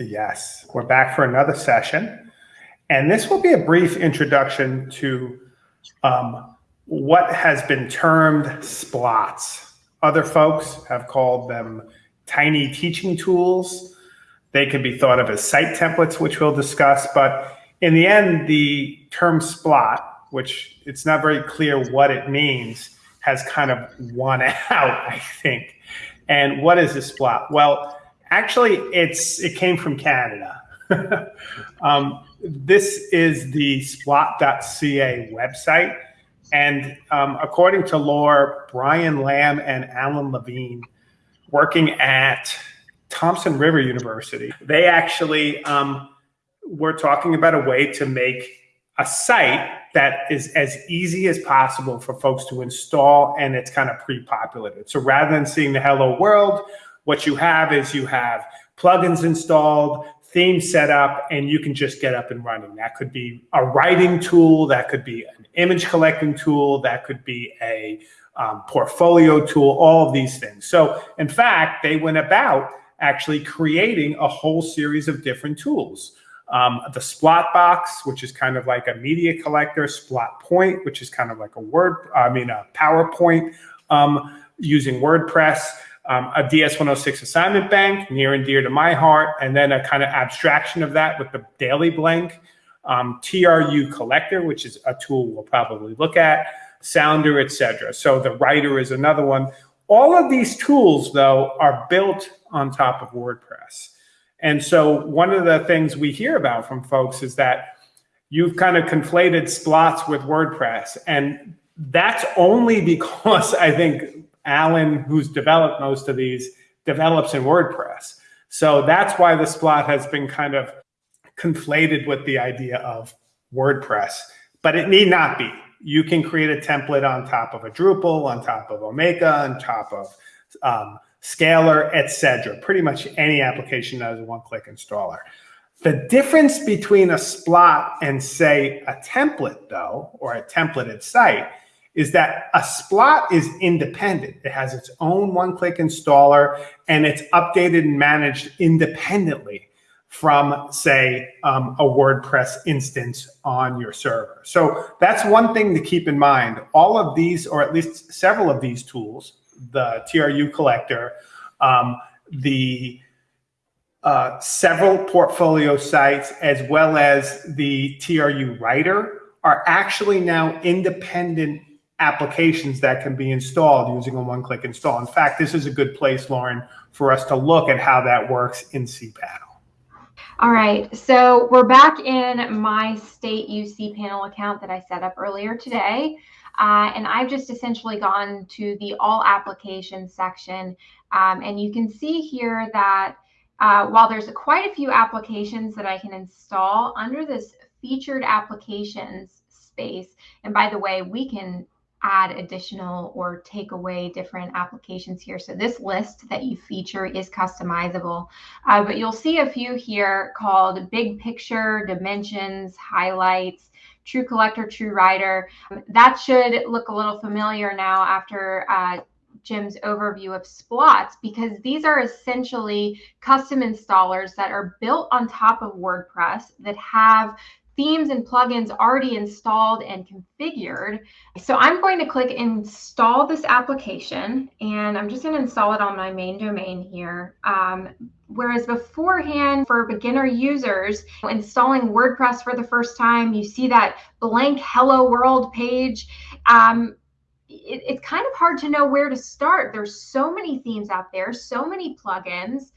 Yes, we're back for another session. And this will be a brief introduction to um, what has been termed splots. Other folks have called them tiny teaching tools. They can be thought of as site templates, which we'll discuss. But in the end, the term splot, which it's not very clear what it means, has kind of won out, I think. And what is a splot? Well, Actually, it's it came from Canada. um, this is the splot.ca website. And um, according to lore, Brian Lamb and Alan Levine, working at Thompson River University, they actually um, were talking about a way to make a site that is as easy as possible for folks to install and it's kind of pre-populated. So rather than seeing the hello world what you have is you have plugins installed, theme set up, and you can just get up and running. That could be a writing tool, that could be an image collecting tool, that could be a um, portfolio tool, all of these things. So in fact, they went about actually creating a whole series of different tools. Um, the Splot box, which is kind of like a media collector, Splot Point, which is kind of like a Word, I mean, a PowerPoint um, using WordPress um, a DS106 assignment bank, near and dear to my heart, and then a kind of abstraction of that with the daily blank, um, TRU collector, which is a tool we'll probably look at, Sounder, etc. So the writer is another one. All of these tools, though, are built on top of WordPress. And so one of the things we hear about from folks is that you've kind of conflated splots with WordPress. And that's only because I think Alan, who's developed most of these, develops in WordPress. So that's why the Splot has been kind of conflated with the idea of WordPress, but it need not be. You can create a template on top of a Drupal, on top of Omeka, on top of um, Scalar, etc. Pretty much any application that is a one-click installer. The difference between a Splot and say a template though, or a templated site is that a Splot is independent. It has its own one-click installer and it's updated and managed independently from, say, um, a WordPress instance on your server. So that's one thing to keep in mind. All of these, or at least several of these tools, the TRU collector, um, the uh, several portfolio sites, as well as the TRU writer, are actually now independent applications that can be installed using a one-click install. In fact, this is a good place, Lauren, for us to look at how that works in cPanel. All right, so we're back in my state use cPanel account that I set up earlier today. Uh, and I've just essentially gone to the all applications section. Um, and you can see here that uh, while there's quite a few applications that I can install under this featured applications space, and by the way, we can add additional or take away different applications here. So this list that you feature is customizable, uh, but you'll see a few here called big picture, dimensions, highlights, TRU collector, TRU writer. That should look a little familiar now after uh, Jim's overview of splots because these are essentially custom installers that are built on top of WordPress that have themes and plugins already installed and configured. So I'm going to click install this application and I'm just going to install it on my main domain here. Um, whereas beforehand for beginner users installing WordPress for the first time, you see that blank hello world page. Um, it, it's kind of hard to know where to start. There's so many themes out there, so many plugins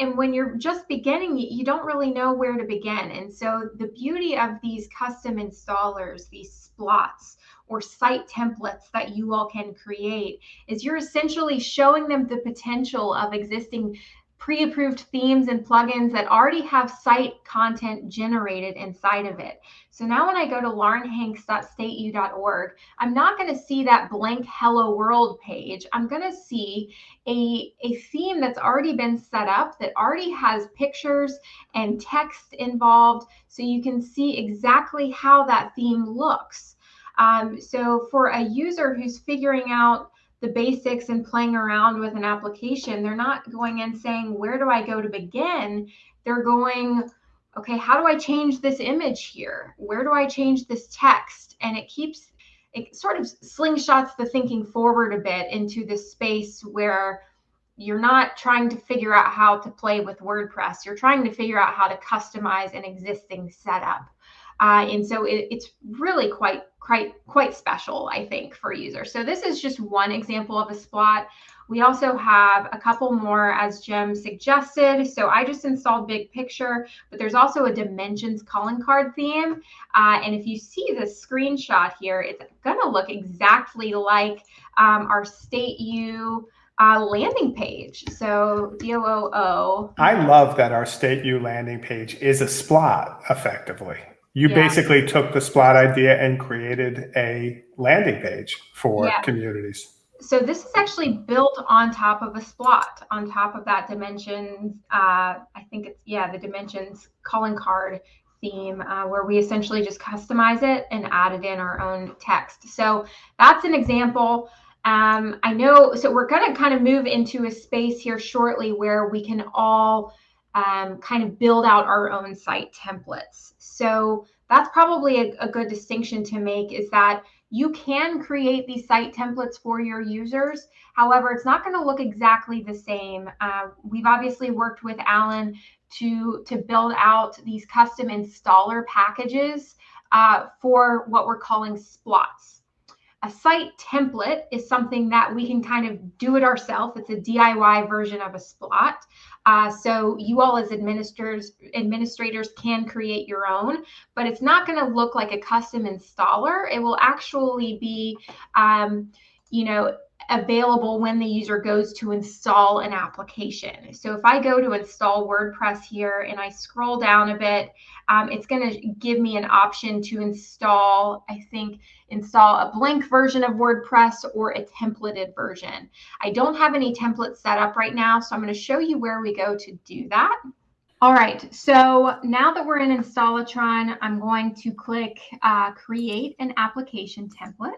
and when you're just beginning you don't really know where to begin. And so the beauty of these custom installers these splots or site templates that you all can create is you're essentially showing them the potential of existing pre-approved themes and plugins that already have site content generated inside of it. So now when I go to laurenhanks.stateu.org, I'm not going to see that blank hello world page. I'm going to see a, a theme that's already been set up that already has pictures and text involved so you can see exactly how that theme looks. Um, so for a user who's figuring out the basics and playing around with an application. They're not going and saying, where do I go to begin? they're going, okay, how do I change this image here? Where do I change this text? And it keeps, it sort of slingshots the thinking forward a bit into this space where you're not trying to figure out how to play with WordPress. You're trying to figure out how to customize an existing setup. Uh, and so it, it's really quite quite quite special, I think, for users. So this is just one example of a splot. We also have a couple more as Jim suggested. So I just installed Big Picture, but there's also a Dimensions calling card theme. Uh, and if you see the screenshot here, it's to look exactly like um, our State U uh, landing page. So DOOO. I love that our State U landing page is a splot effectively. You Yeah. basically took the Splot idea and created a landing page for Yeah. communities. So this is actually built on top of a Splot, on top of that dimensions. Uh, I think it's yeah, the dimensions calling card theme, uh, where we essentially just customize it and added in our own text. So that's an example. Um, I know. So we're going to kind of move into a space here shortly where we can all um, kind of build out our own site templates. So that's probably a, a good distinction to make is that you can create these site templates for your users. However, it's not going to look exactly the same. Uh, we've obviously worked with Alan to, to build out these custom installer packages uh, for what we're calling splots. A site template is something that we can kind of do it ourselves. It's a DIY version of a splot. Uh, so you all as administrators administrators can create your own, but it's not going to look like a custom installer. It will actually be, um, you know, available when the user goes to install an application. So if I go to install WordPress here and I scroll down a bit, um, it's going to give me an option to install, I think, install a blank version of WordPress or a templated version. I don't have any templates set up right now, so I'm going to show you where we go to do that. All right, so now that we're in Installatron, I'm going to click uh, Create an Application Template.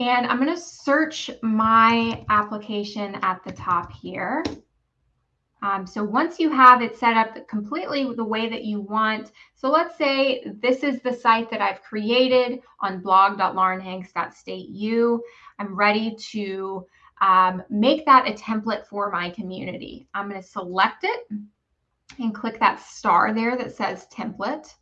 And I'm going to search my application at the top here. Um, so once you have it set up completely the way that you want, so let's say this is the site that I've created on blog.laurenhanks.stateu. I'm ready to um, make that a template for my community. I'm going to select it and click that star there that says template.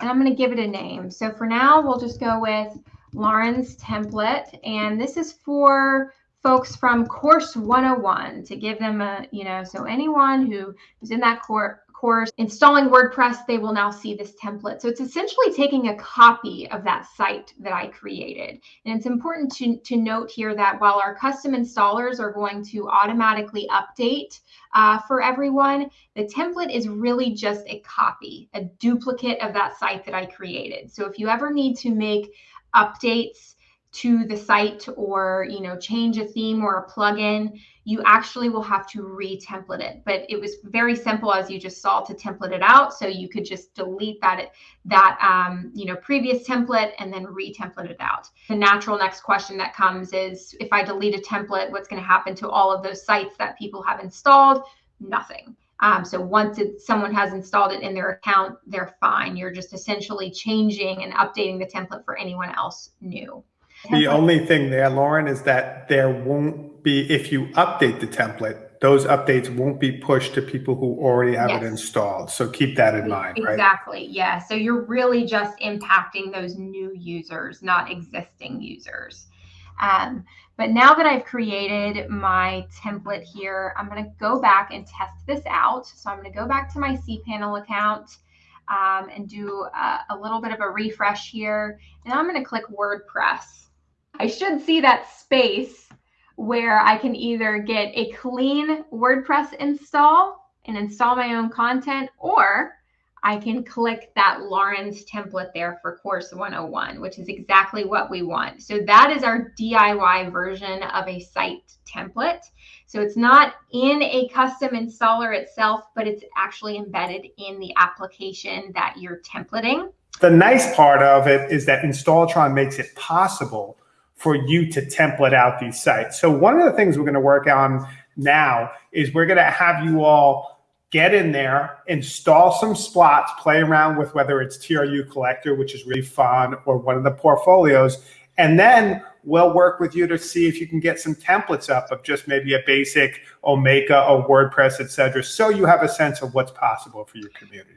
And I'm going to give it a name. So for now, we'll just go with Lauren's template. And this is for folks from course 101 to give them a, you know, so anyone who is in that course course installing WordPress, they will now see this template. So it's essentially taking a copy of that site that I created. And it's important to, to note here that while our custom installers are going to automatically update uh, for everyone, the template is really just a copy, a duplicate of that site that I created. So if you ever need to make updates to the site or you know change a theme or a plugin you actually will have to re-template it. But it was very simple as you just saw to template it out. So you could just delete that that um, you know previous template and then re-template it out. The natural next question that comes is if i delete a template what's going to happen to all of those sites that people have installed? Nothing um, so once it, someone has installed it in their account, they're fine. You're just essentially changing and updating the template for anyone else new. The only thing there, Lauren, is that there won't be, if you update the template, those updates won't be pushed to people who already have it installed. So keep that in mind, right? Exactly. Yeah. So you're really just impacting those new users, not existing users. Um, but now that I've created my template here, I'm going to go back and test this out. So I'm going to go back to my cPanel account um, and do a, a little bit of a refresh here. And I'm going to click WordPress. I should see that space where I can either get a clean WordPress install and install my own content, or I can click that Lauren's template there for course 101, which is exactly what we want. So that is our DIY version of a site template. So it's not in a custom installer itself, but it's actually embedded in the application that you're templating. The nice part of it is that Installatron makes it possible for you to template out these sites. So one of the things we're going to work on now is we're going to have you all get in there, install some splots, play around with whether it's TRU collector, which is really fun, or one of the portfolios. And then we'll work with you to see if you can get some templates up of just maybe a basic Omeka or WordPress, et cetera, so you have a sense of what's possible for your community.